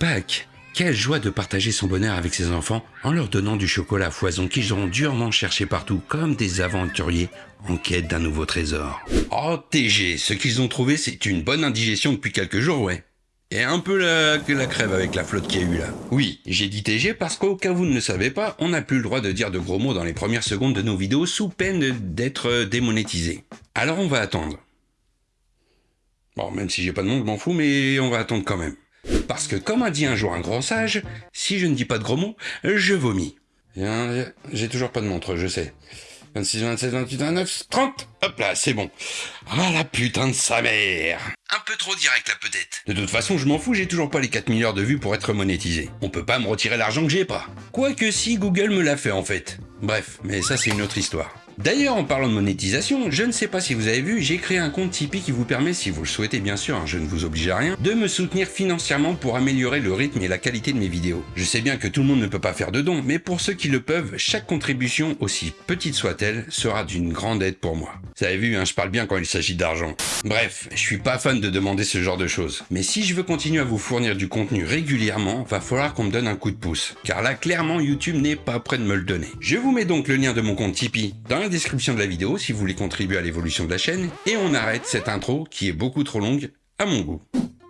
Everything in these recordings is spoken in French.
Pâques Quelle joie de partager son bonheur avec ses enfants en leur donnant du chocolat à foison qu'ils auront durement cherché partout comme des aventuriers en quête d'un nouveau trésor. Oh TG, ce qu'ils ont trouvé c'est une bonne indigestion depuis quelques jours, ouais. Et un peu la, crève avec la flotte qu'il y a eu là. Oui, j'ai dit TG parce qu'au cas vous ne le savez pas, on n'a plus le droit de dire de gros mots dans les premières secondes de nos vidéos sous peine d'être démonétisé. Alors on va attendre. Bon, même si j'ai pas de nom, je m'en fous, mais on va attendre quand même. Parce que comme a dit un jour un grand sage, si je ne dis pas de gros mots, je vomis. J'ai toujours pas de montre, je sais. 26, 27, 28, 29, 30 Hop là, c'est bon. Ah la putain de sa mère Un peu trop direct là peut-être. De toute façon, je m'en fous, j'ai toujours pas les 4000 heures de vues pour être monétisé. On peut pas me retirer l'argent que j'ai pas. Quoique si, Google me l'a fait en fait. Bref, mais ça c'est une autre histoire. D'ailleurs, en parlant de monétisation, je ne sais pas si vous avez vu, j'ai créé un compte Tipeee qui vous permet, si vous le souhaitez bien sûr, hein, je ne vous oblige à rien, de me soutenir financièrement pour améliorer le rythme et la qualité de mes vidéos. Je sais bien que tout le monde ne peut pas faire de dons, mais pour ceux qui le peuvent, chaque contribution, aussi petite soit-elle, sera d'une grande aide pour moi. Vous avez vu, hein, je parle bien quand il s'agit d'argent. Bref, je suis pas fan de demander ce genre de choses. Mais si je veux continuer à vous fournir du contenu régulièrement, va falloir qu'on me donne un coup de pouce. Car là, clairement, YouTube n'est pas prêt de me le donner. Je vous mets donc le lien de mon compte Tipeee description de la vidéo si vous voulez contribuer à l'évolution de la chaîne, et on arrête cette intro qui est beaucoup trop longue à mon goût.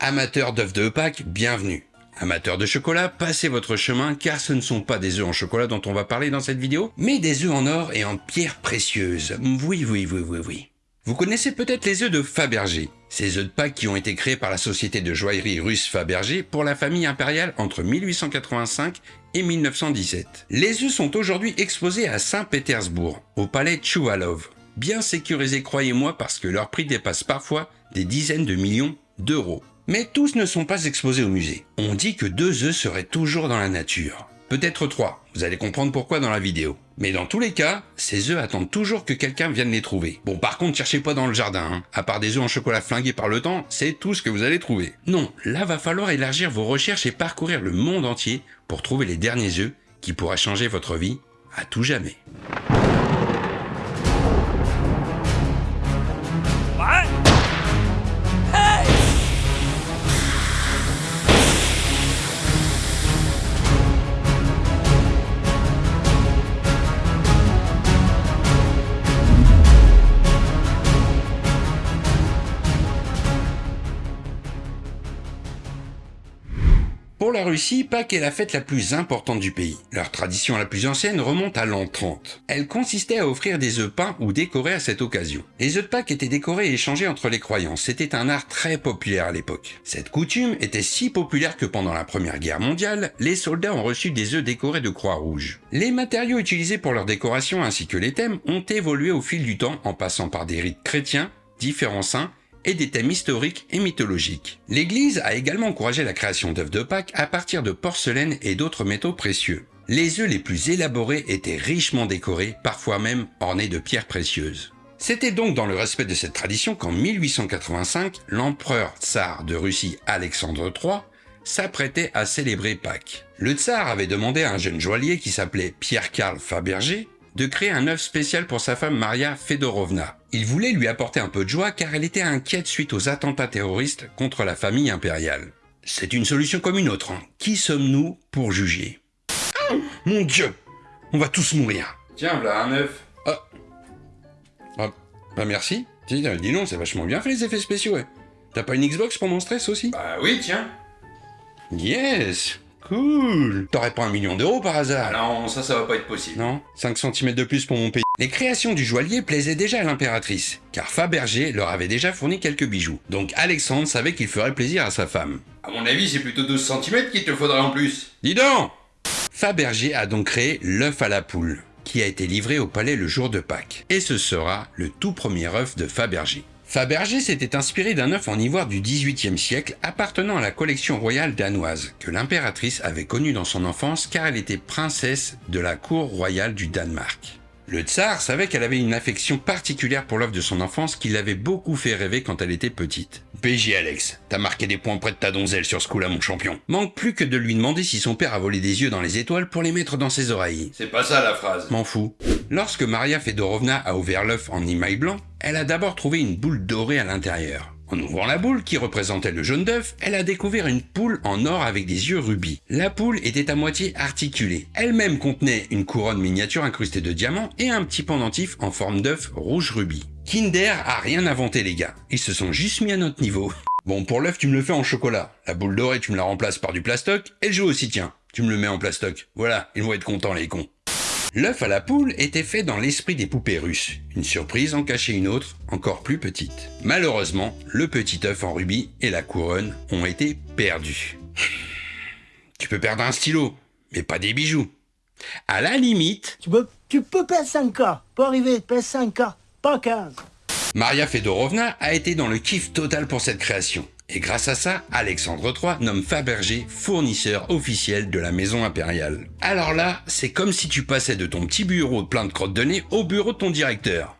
Amateurs d'œufs de Pâques, bienvenue. Amateurs de chocolat, passez votre chemin car ce ne sont pas des œufs en chocolat dont on va parler dans cette vidéo, mais des œufs en or et en pierres précieuses. Oui, oui, oui, oui, oui. Vous connaissez peut-être les œufs de Fabergé, ces œufs de Pâques qui ont été créés par la société de joaillerie russe Fabergé pour la famille impériale entre 1885 et 1917. Les œufs sont aujourd'hui exposés à Saint-Pétersbourg, au palais Tchouvalov. Bien sécurisés croyez-moi parce que leur prix dépasse parfois des dizaines de millions d'euros. Mais tous ne sont pas exposés au musée. On dit que deux œufs seraient toujours dans la nature peut-être trois. Vous allez comprendre pourquoi dans la vidéo. Mais dans tous les cas, ces œufs attendent toujours que quelqu'un vienne les trouver. Bon, par contre, cherchez pas dans le jardin. Hein. À part des œufs en chocolat flingués par le temps, c'est tout ce que vous allez trouver. Non, là va falloir élargir vos recherches et parcourir le monde entier pour trouver les derniers œufs qui pourraient changer votre vie à tout jamais. Pour la Russie, Pâques est la fête la plus importante du pays. Leur tradition la plus ancienne remonte à l'an 30. Elle consistait à offrir des œufs peints ou décorés à cette occasion. Les œufs de Pâques étaient décorés et échangés entre les croyants. C'était un art très populaire à l'époque. Cette coutume était si populaire que pendant la Première Guerre mondiale, les soldats ont reçu des œufs décorés de croix rouge. Les matériaux utilisés pour leur décoration ainsi que les thèmes ont évolué au fil du temps en passant par des rites chrétiens, différents saints et des thèmes historiques et mythologiques. L'Église a également encouragé la création d'œufs de Pâques à partir de porcelaine et d'autres métaux précieux. Les œufs les plus élaborés étaient richement décorés, parfois même ornés de pierres précieuses. C'était donc dans le respect de cette tradition qu'en 1885, l'empereur tsar de Russie Alexandre III s'apprêtait à célébrer Pâques. Le tsar avait demandé à un jeune joaillier qui s'appelait Pierre-Karl Fabergé de créer un œuf spécial pour sa femme Maria Fedorovna. Il voulait lui apporter un peu de joie car elle était inquiète suite aux attentats terroristes contre la famille impériale. C'est une solution comme une autre. Hein. Qui sommes-nous pour juger? Mon Dieu On va tous mourir. Tiens, voilà un œuf. Ah. ah. Bah merci. Dis, dis non, c'est vachement bien fait les effets spéciaux, ouais. T'as pas une Xbox pour mon stress aussi? Bah oui, tiens. Yes Cool T'aurais pas un million d'euros par hasard ah Non, ça, ça va pas être possible. Non? 5 cm de plus pour mon pays. Les créations du joaillier plaisaient déjà à l'impératrice, car Fabergé leur avait déjà fourni quelques bijoux. Donc Alexandre savait qu'il ferait plaisir à sa femme. À mon avis, c'est plutôt 12 cm qu'il te faudrait en plus. Dis donc Fabergé a donc créé l'œuf à la poule, qui a été livré au palais le jour de Pâques. Et ce sera le tout premier œuf de Fabergé. Fabergé s'était inspiré d'un œuf en ivoire du XVIIIe siècle appartenant à la collection royale danoise, que l'impératrice avait connue dans son enfance car elle était princesse de la cour royale du Danemark. Le tsar savait qu'elle avait une affection particulière pour l'œuvre de son enfance qui l'avait beaucoup fait rêver quand elle était petite. PJ Alex, t'as marqué des points près de ta donzelle sur ce coup-là, mon champion. Manque plus que de lui demander si son père a volé des yeux dans les étoiles pour les mettre dans ses oreilles. C'est pas ça la phrase. M'en fous. Lorsque Maria Fedorovna a ouvert l'œuf en imaille blanc, elle a d'abord trouvé une boule dorée à l'intérieur. En ouvrant la boule qui représentait le jaune d'œuf, elle a découvert une poule en or avec des yeux rubis. La poule était à moitié articulée. Elle-même contenait une couronne miniature incrustée de diamants et un petit pendentif en forme d'œuf rouge rubis. Kinder a rien inventé les gars, ils se sont juste mis à notre niveau. Bon, pour l'œuf, tu me le fais en chocolat. La boule dorée, tu me la remplaces par du plastoc. Et le aussi, tiens, tu me le mets en plastoc. Voilà, ils vont être contents les cons. L'œuf à la poule était fait dans l'esprit des poupées russes. Une surprise en cachait une autre, encore plus petite. Malheureusement, le petit œuf en rubis et la couronne ont été perdus. Tu peux perdre un stylo, mais pas des bijoux. À la limite, Tu peux, tu perdre 5K. Pas arriver, perdre 5K. Pas 15. Maria Fedorovna a été dans le kiff total pour cette création. Et grâce à ça, Alexandre III nomme Fabergé fournisseur officiel de la maison impériale. Alors là, c'est comme si tu passais de ton petit bureau plein de crottes de nez au bureau de ton directeur.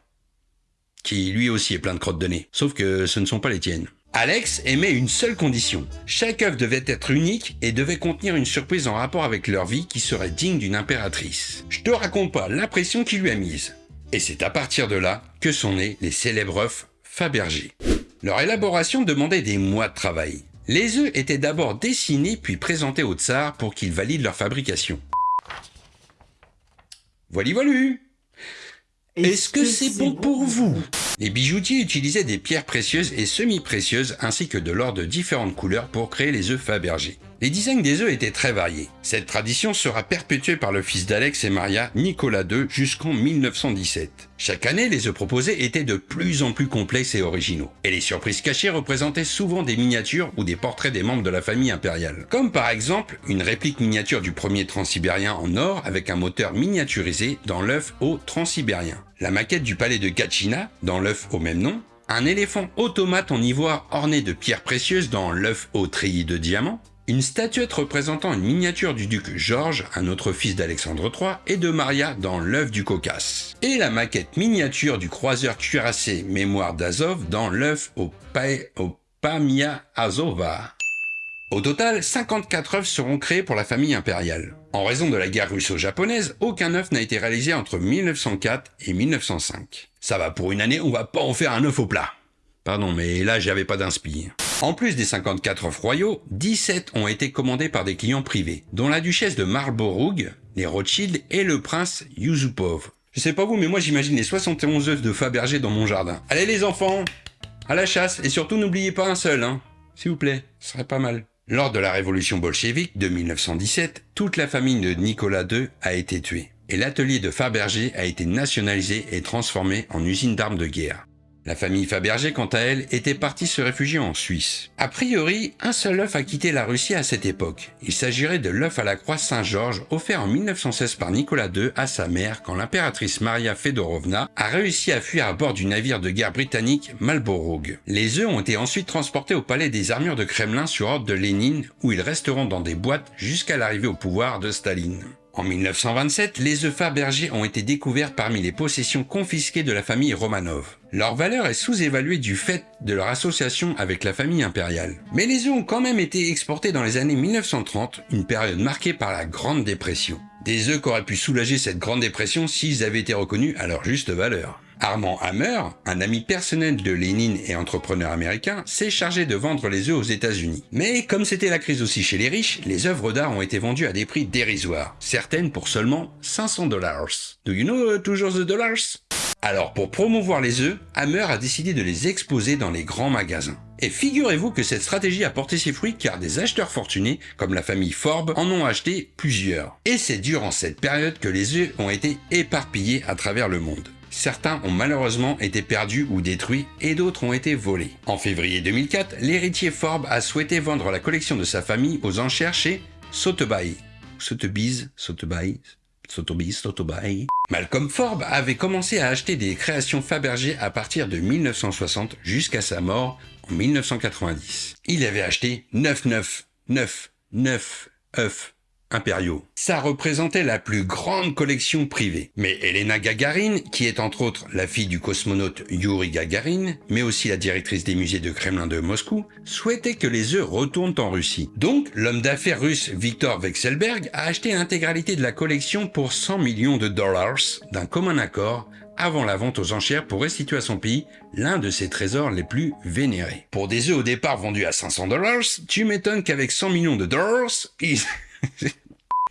Qui lui aussi est plein de crottes de nez. Sauf que ce ne sont pas les tiennes. Alex émet une seule condition. Chaque œuvre devait être unique et devait contenir une surprise en rapport avec leur vie qui serait digne d'une impératrice. Je te raconte pas l'impression qu'il lui a mise. Et c'est à partir de là que sont nés les célèbres œufs Fabergé. Leur élaboration demandait des mois de travail. Les œufs étaient d'abord dessinés puis présentés au tsar pour qu'il valide leur fabrication. Voilà, voilà. Est-ce que c'est bon pour vous? Les bijoutiers utilisaient des pierres précieuses et semi-précieuses ainsi que de l'or de différentes couleurs pour créer les œufs Fabergé. Les designs des œufs étaient très variés. Cette tradition sera perpétuée par le fils d'Alex et Maria, Nicolas II, jusqu'en 1917. Chaque année, les œufs proposés étaient de plus en plus complexes et originaux. Et les surprises cachées représentaient souvent des miniatures ou des portraits des membres de la famille impériale. Comme par exemple, une réplique miniature du premier transsibérien en or avec un moteur miniaturisé dans l'œuf au transsibérien. La maquette du palais de Gatchina, dans l'œuf au même nom, un éléphant automate en ivoire orné de pierres précieuses dans l'œuf au treillis de diamants, une statuette représentant une miniature du duc Georges, un autre fils d'Alexandre III, et de Maria dans l'œuf du Caucase. Et la maquette miniature du croiseur cuirassé Mémoire d'Azov dans l'œuf au, au Pamia Azova. Au total, 54 œufs seront créés pour la famille impériale. En raison de la guerre russo-japonaise, aucun œuf n'a été réalisé entre 1904 et 1905. Ça va, pour une année, on va pas en faire un œuf au plat. Pardon, mais là, j'avais pas d'inspi. En plus des 54 œufs royaux, 17 ont été commandés par des clients privés, dont la duchesse de Marlborough, les Rothschild et le prince Yusupov. Je sais pas vous, mais moi j'imagine les 71 œufs de Fabergé dans mon jardin. Allez les enfants À la chasse, et surtout n'oubliez pas un seul, hein S'il vous plaît, ce serait pas mal. Lors de la révolution bolchevique de 1917, toute la famille de Nicolas II a été tuée, et l'atelier de Fabergé a été nationalisé et transformé en usine d'armes de guerre. La famille Fabergé, quant à elle, était partie se réfugier en Suisse. A priori, un seul œuf a quitté la Russie à cette époque. Il s'agirait de l'œuf à la croix Saint-Georges offert en 1916 par Nicolas II à sa mère quand l'impératrice Maria Fedorovna a réussi à fuir à bord du navire de guerre britannique Marlborough. Les œufs ont été ensuite transportés au palais des armures de Kremlin sur ordre de Lénine où ils resteront dans des boîtes jusqu'à l'arrivée au pouvoir de Staline. En 1927, les œufs Fabergé ont été découverts parmi les possessions confisquées de la famille Romanov. Leur valeur est sous-évaluée du fait de leur association avec la famille impériale. Mais les œufs ont quand même été exportés dans les années 1930, une période marquée par la Grande Dépression. Des œufs qu'auraient pu soulager cette Grande Dépression s'ils avaient été reconnus à leur juste valeur. Armand Hammer, un ami personnel de Lénine et entrepreneur américain, s'est chargé de vendre les œufs aux États-Unis. Mais comme c'était la crise aussi chez les riches, les œuvres d'art ont été vendues à des prix dérisoires, certaines pour seulement 500 dollars. Do you know uh, toujours the dollars? Alors pour promouvoir les œufs, Hammer a décidé de les exposer dans les grands magasins. Et figurez-vous que cette stratégie a porté ses fruits car des acheteurs fortunés, comme la famille Forbes, en ont acheté plusieurs. Et c'est durant cette période que les œufs ont été éparpillés à travers le monde. Certains ont malheureusement été perdus ou détruits et d'autres ont été volés. En février 2004, l'héritier Forbes a souhaité vendre la collection de sa famille aux enchères chez Sotheby's. Sotheby's, Sotheby's, Sotheby's, Sotheby's. Malcolm Forbes avait commencé à acheter des créations Fabergé à partir de 1960 jusqu'à sa mort en 1990. Il avait acheté 9 9 9 9 œufs Ça représentait la plus grande collection privée. Mais Elena Gagarine, qui est entre autres la fille du cosmonaute Yuri Gagarin, mais aussi la directrice des musées de Kremlin de Moscou, souhaitait que les œufs retournent en Russie. Donc, l'homme d'affaires russe Viktor Vekselberg a acheté l'intégralité de la collection pour 100 millions de dollars d'un commun accord avant la vente aux enchères pour restituer à son pays l'un de ses trésors les plus vénérés. Pour des œufs au départ vendus à 500 dollars, tu m'étonnes qu'avec 100 millions de dollars, ils...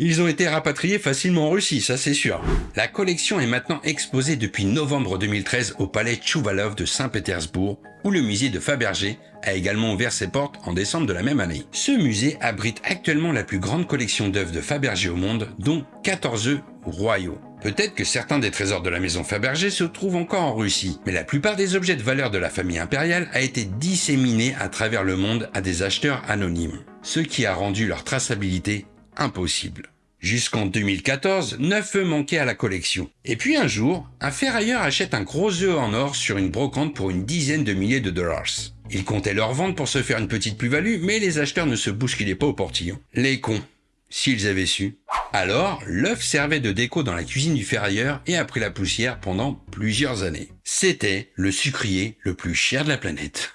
Ils ont été rapatriés facilement en Russie, ça c'est sûr. La collection est maintenant exposée depuis novembre 2013 au palais Tchouvalov de Saint-Pétersbourg, où le musée de Fabergé a également ouvert ses portes en décembre de la même année. Ce musée abrite actuellement la plus grande collection d'œuvres de Fabergé au monde, dont 14 œufs royaux. Peut-être que certains des trésors de la maison Fabergé se trouvent encore en Russie, mais la plupart des objets de valeur de la famille impériale a été disséminés à travers le monde à des acheteurs anonymes, ce qui a rendu leur traçabilité impossible. Jusqu'en 2014, 9 œufs manquaient à la collection. Et puis un jour, un ferrailleur achète un gros œuf en or sur une brocante pour une dizaine de milliers de dollars. Il comptait leur vendre pour se faire une petite plus-value, mais les acheteurs ne se bousculaient pas au portillon. Les cons, s'ils avaient su. Alors, l'œuf servait de déco dans la cuisine du ferrailleur et a pris la poussière pendant plusieurs années. C'était le sucrier le plus cher de la planète.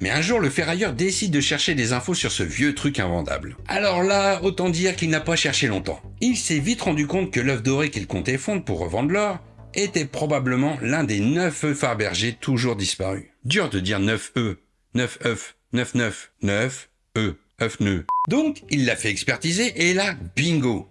Mais un jour, le ferrailleur décide de chercher des infos sur ce vieux truc invendable. Alors là, autant dire qu'il n'a pas cherché longtemps. Il s'est vite rendu compte que l'œuf doré qu'il comptait fondre pour revendre l'or était probablement l'un des neuf œufs Fabergé toujours disparus. Dur de dire 9 œufs, 9 œufs, 9 9, 9 œufs, œufs nœuds. Donc, il l'a fait expertiser et là, bingo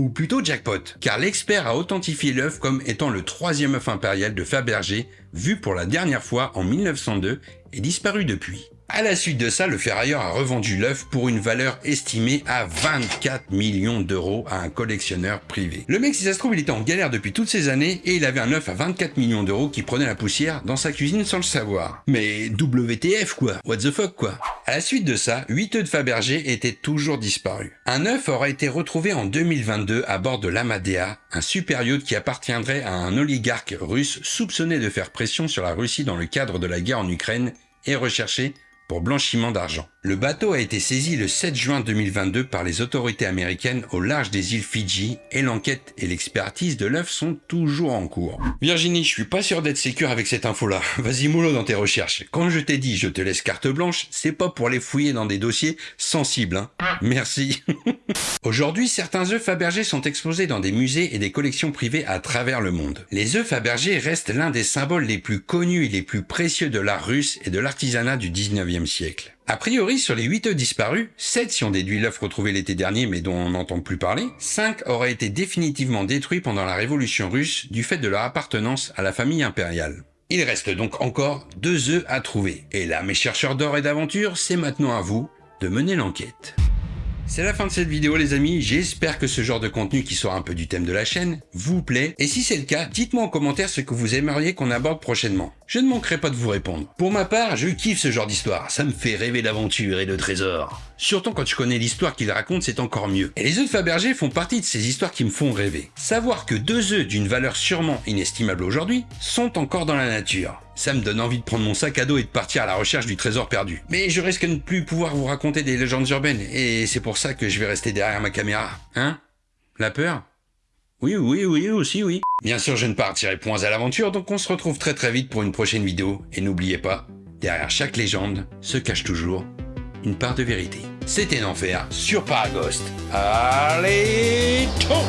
ou plutôt jackpot, car l'expert a authentifié l'œuf comme étant le troisième œuf impérial de Fabergé, vu pour la dernière fois en 1902 et disparu depuis. À la suite de ça, le ferrailleur a revendu l'œuf pour une valeur estimée à 24 millions d'euros à un collectionneur privé. Le mec, si ça se trouve, il était en galère depuis toutes ces années et il avait un œuf à 24 millions d'euros qui prenait la poussière dans sa cuisine sans le savoir. Mais WTF quoi What the fuck quoi À la suite de ça, 8 œufs de Fabergé étaient toujours disparus. Un œuf aurait été retrouvé en 2022 à bord de l'Amadea, un super yacht qui appartiendrait à un oligarque russe soupçonné de faire pression sur la Russie dans le cadre de la guerre en Ukraine et recherché pour blanchiment d'argent. Le bateau a été saisi le 7 juin 2022 par les autorités américaines au large des îles Fidji et l'enquête et l'expertise de l'œuf sont toujours en cours. Virginie, je suis pas sûr d'être sécure avec cette info-là. Vas-y mollo dans tes recherches. Quand je t'ai dit je te laisse carte blanche, c'est pas pour les fouiller dans des dossiers sensibles. Hein. Merci. Aujourd'hui, certains œufs Fabergé sont exposés dans des musées et des collections privées à travers le monde. Les œufs Fabergé restent l'un des symboles les plus connus et les plus précieux de l'art russe et de l'artisanat du 19e siècle. A priori, sur les 8 œufs disparus, 7 si on déduit l'œuf retrouvé l'été dernier mais dont on n'entend plus parler, 5 auraient été définitivement détruits pendant la révolution russe du fait de leur appartenance à la famille impériale. Il reste donc encore deux œufs à trouver. Et là, mes chercheurs d'or et d'aventure, c'est maintenant à vous de mener l'enquête. C'est la fin de cette vidéo les amis, j'espère que ce genre de contenu qui sort un peu du thème de la chaîne vous plaît, et si c'est le cas, dites-moi en commentaire ce que vous aimeriez qu'on aborde prochainement. Je ne manquerai pas de vous répondre. Pour ma part, je kiffe ce genre d'histoire, ça me fait rêver d'aventure et de trésors. Surtout quand je connais l'histoire qu'il raconte, c'est encore mieux. Et les œufs de Fabergé font partie de ces histoires qui me font rêver. Savoir que deux œufs d'une valeur sûrement inestimable aujourd'hui sont encore dans la nature. Ça me donne envie de prendre mon sac à dos et de partir à la recherche du trésor perdu. Mais je risque de ne plus pouvoir vous raconter des légendes urbaines, et c'est pour ça que je vais rester derrière ma caméra. Hein? La peur? Oui, oui, oui, aussi, oui. Bien sûr, je ne partirai point à l'aventure, donc on se retrouve très très vite pour une prochaine vidéo. Et n'oubliez pas, derrière chaque légende se cache toujours une part de vérité. C'était l'enfer sur Paragost. Allez, ciao